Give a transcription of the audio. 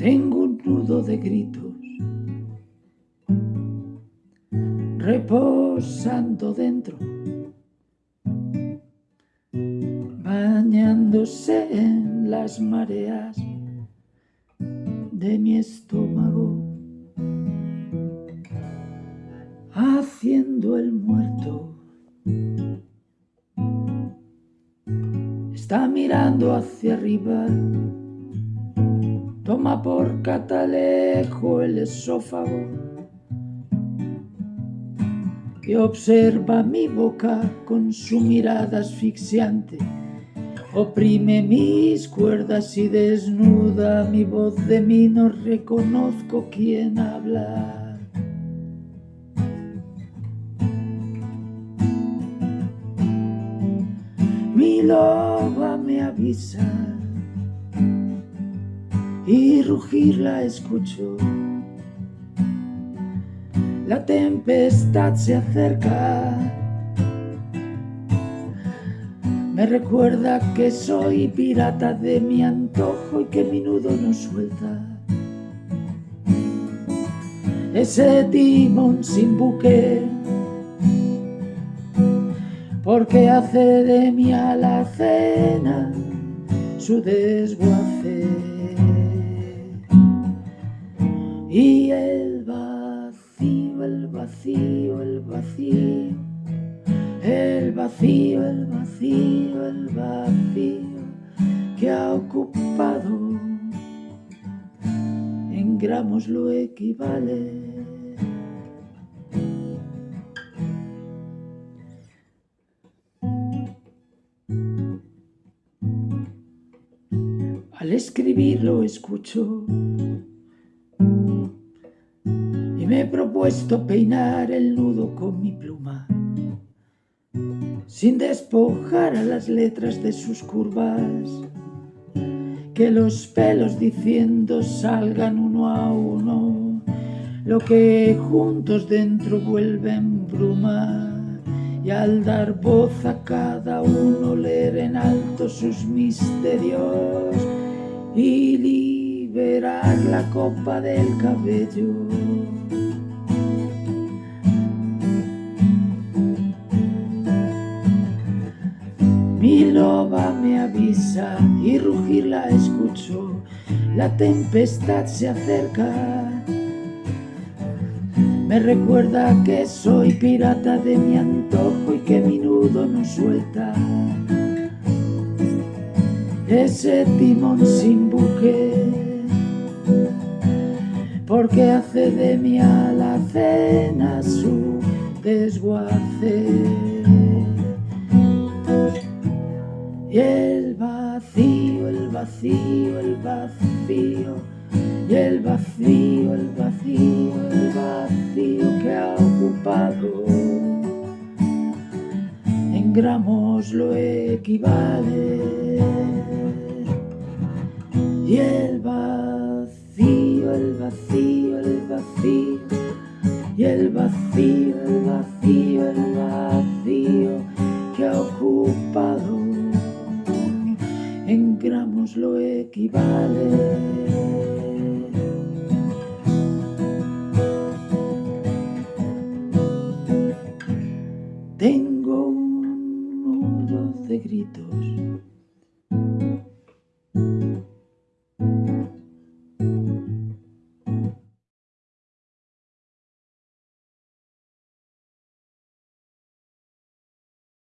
Tengo un nudo de gritos reposando dentro, bañándose en las mareas de mi estómago, haciendo el muerto. Está mirando hacia arriba, toma por catalejo el esófago y observa mi boca con su mirada asfixiante. Oprime mis cuerdas y desnuda mi voz de mí, no reconozco quién habla. Mi loba me avisa y rugir la escucho la tempestad se acerca. Me recuerda que soy pirata de mi antojo y que mi nudo no suelta. Ese timón sin buque, porque hace de mi alacena su desguace. El vacío, el vacío, el vacío, el vacío, el vacío que ha ocupado. En gramos lo equivale. Al escribirlo escucho he propuesto peinar el nudo con mi pluma, sin despojar a las letras de sus curvas, que los pelos diciendo salgan uno a uno, lo que juntos dentro vuelven bruma, y al dar voz a cada uno leer en alto sus misterios y liberar la copa del cabello. Mi loba me avisa y rugir la escucho, la tempestad se acerca. Me recuerda que soy pirata de mi antojo y que mi nudo no suelta. Ese timón sin buque, porque hace de mi alacena su desguace. Y el vacío, el vacío, el vacío, y el vacío, el vacío, el vacío que ha ocupado. En gramos lo equivale. Y el vacío, el vacío, el vacío, y el vacío, el vacío, el vacío equivale. Tengo un nudo de gritos